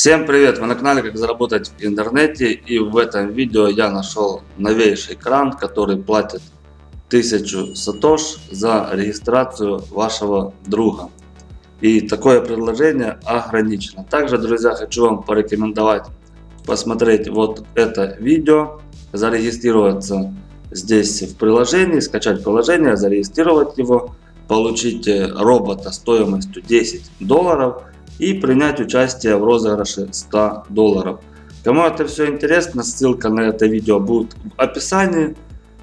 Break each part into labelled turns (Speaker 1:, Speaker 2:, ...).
Speaker 1: Всем привет! Вы на канале Как заработать в интернете и в этом видео я нашел новейший кран, который платит 1000 сатош за регистрацию вашего друга. И такое предложение ограничено. Также, друзья, хочу вам порекомендовать посмотреть вот это видео, зарегистрироваться здесь в приложении, скачать приложение, зарегистрировать его, получить робота стоимостью 10 долларов и принять участие в розыгрыше 100 долларов. Кому это все интересно, ссылка на это видео будет в описании.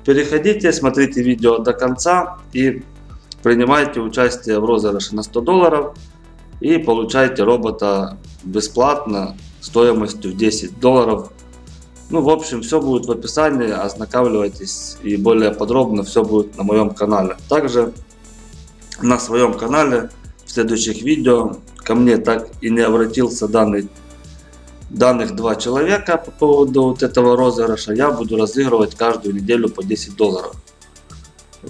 Speaker 1: Переходите, смотрите видео до конца и принимайте участие в розыгрыше на 100 долларов и получайте робота бесплатно стоимостью 10 долларов. Ну, в общем, все будет в описании, ознакомьтесь и более подробно все будет на моем канале. Также на своем канале следующих видео ко мне так и не обратился данный, данных два человека по поводу вот этого розыгрыша. Я буду разыгрывать каждую неделю по 10 долларов.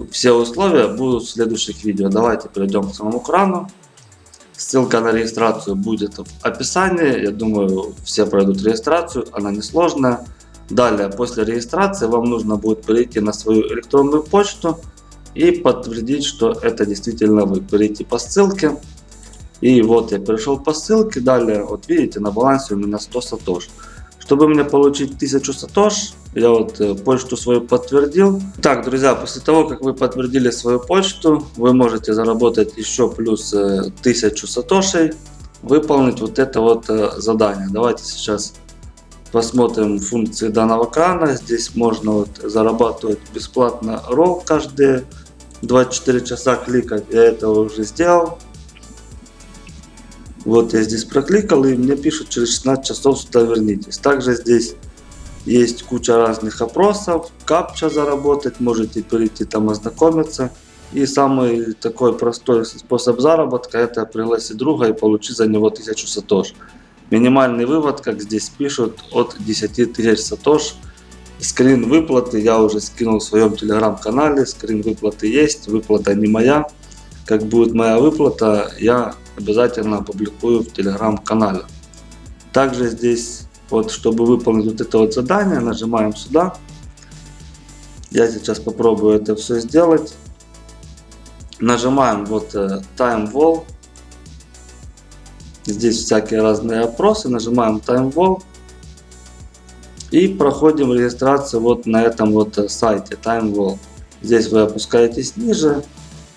Speaker 1: Все условия будут в следующих видео. Давайте перейдем к самому крану. Ссылка на регистрацию будет в описании. Я думаю, все пройдут регистрацию. Она несложная. Далее, после регистрации вам нужно будет перейти на свою электронную почту и подтвердить, что это действительно вы. Перейти по ссылке. И вот я перешел по ссылке. Далее, вот видите, на балансе у меня 100 сатош. Чтобы мне получить 1000 сатош, я вот э, почту свою подтвердил. Так, друзья, после того, как вы подтвердили свою почту, вы можете заработать еще плюс 1000 э, сатошей, выполнить вот это вот э, задание. Давайте сейчас посмотрим функции данного крана. Здесь можно вот зарабатывать бесплатно ролл каждые 24 часа кликать. Я это уже сделал. Вот я здесь прокликал и мне пишут через 16 часов сюда вернитесь. Также здесь есть куча разных опросов, капча заработать, можете перейти там ознакомиться. И самый такой простой способ заработка это пригласить друга и получить за него 1000 сатош. Минимальный вывод, как здесь пишут, от 10 тысяч сатош. Скрин выплаты я уже скинул в своем телеграм-канале, скрин выплаты есть, выплата не моя. Как будет моя выплата, я обязательно опубликую в телеграм-канале. Также здесь, вот чтобы выполнить вот это вот задание, нажимаем сюда. Я сейчас попробую это все сделать. Нажимаем вот э, Time Wall. Здесь всякие разные опросы. Нажимаем Time Wall. И проходим регистрацию вот на этом вот э, сайте Time Wall. Здесь вы опускаетесь ниже.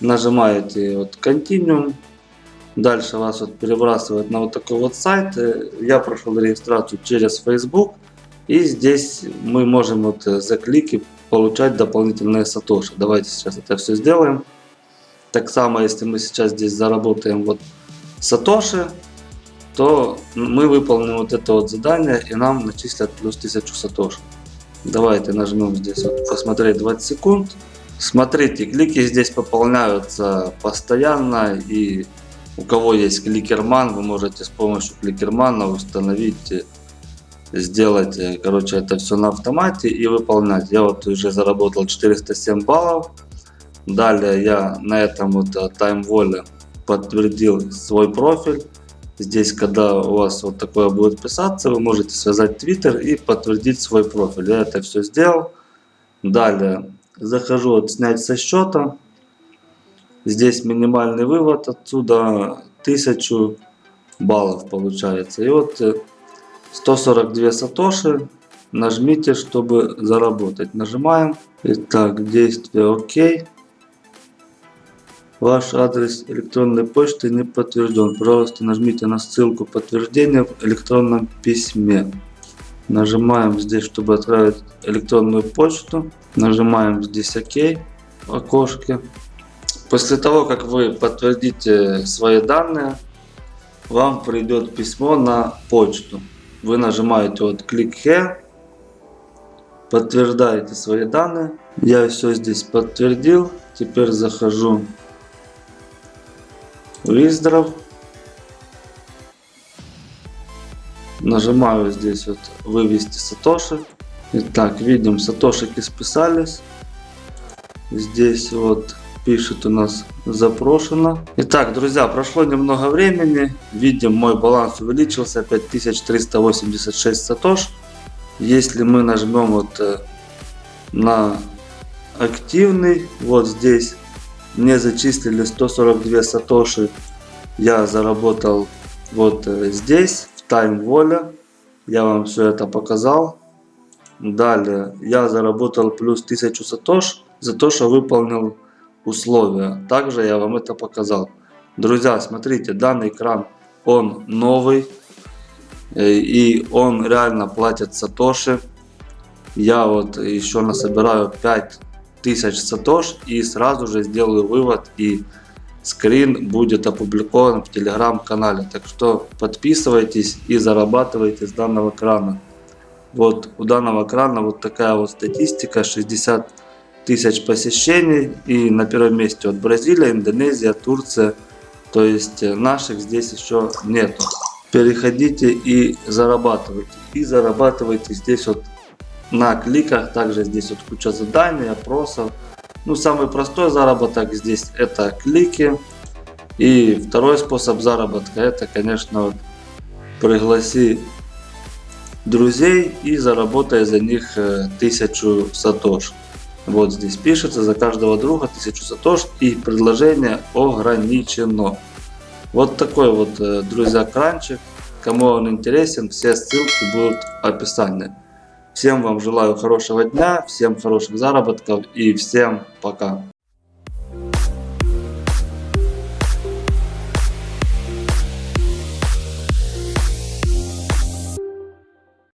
Speaker 1: Нажимаете вот Continuum. Дальше вас вот перебрасывает на вот такой вот сайт. Я прошел регистрацию через Facebook. И здесь мы можем вот за клики получать дополнительные сатоши. Давайте сейчас это все сделаем. Так само, если мы сейчас здесь заработаем вот сатоши, то мы выполним вот это вот задание и нам начислят плюс 1000 сатоши. Давайте нажмем здесь вот посмотреть 20 секунд. Смотрите, клики здесь пополняются постоянно и у кого есть кликерман, вы можете с помощью кликермана установить, сделать, э, короче, это все на автомате и выполнять. Я вот уже заработал 407 баллов. Далее я на этом вот таймволе подтвердил свой профиль. Здесь, когда у вас вот такое будет писаться, вы можете связать Twitter и подтвердить свой профиль. Я это все сделал. Далее захожу вот снять со счета. Здесь минимальный вывод отсюда 1000 баллов получается. И вот 142 э, сатоши. Нажмите, чтобы заработать. Нажимаем. Итак, действие ОК. Ваш адрес электронной почты не подтвержден. Пожалуйста, нажмите на ссылку подтверждения в электронном письме. Нажимаем здесь, чтобы отправить электронную почту. Нажимаем здесь ОК в окошке. После того, как вы подтвердите свои данные, вам придет письмо на почту. Вы нажимаете вот Click Here, подтверждаете свои данные. Я все здесь подтвердил. Теперь захожу в Withdraw. Нажимаю здесь вот вывести сатоши. Итак, видим, сатошики списались. Здесь вот пишет у нас запрошено. Итак, друзья, прошло немного времени. Видим, мой баланс увеличился 5386 сатош. Если мы нажмем вот э, на активный, вот здесь мне зачислили 142 сатоши. Я заработал вот э, здесь, в Time Воля. Я вам все это показал. Далее я заработал плюс 1000 сатош за то, что выполнил условия. Также я вам это показал. Друзья, смотрите, данный экран, он новый. э, И он реально платит сатоши. Я вот еще насобираю 5000 сатош и сразу же сделаю вывод и скрин будет опубликован в телеграм-канале. Так что подписывайтесь и зарабатывайте с данного крана. Вот у данного крана вот такая вот статистика 60 тысяч посещений и на первом месте вот Бразилия, Индонезия, Турция. То есть э, наших здесь еще нету. Переходите и зарабатывайте. И зарабатывайте здесь вот на кликах. Также здесь вот куча заданий, опросов. Ну, самый простой заработок здесь это клики. И второй способ заработка это, конечно, вот пригласи друзей и заработай за них э, тысячу сатош. Вот здесь пишется за каждого друга тысячу сатош и предложение ограничено. Вот такой вот, э, друзья, кранчик. Кому он интересен, все ссылки будут в описании. Всем вам желаю хорошего дня, всем хороших заработков и всем пока.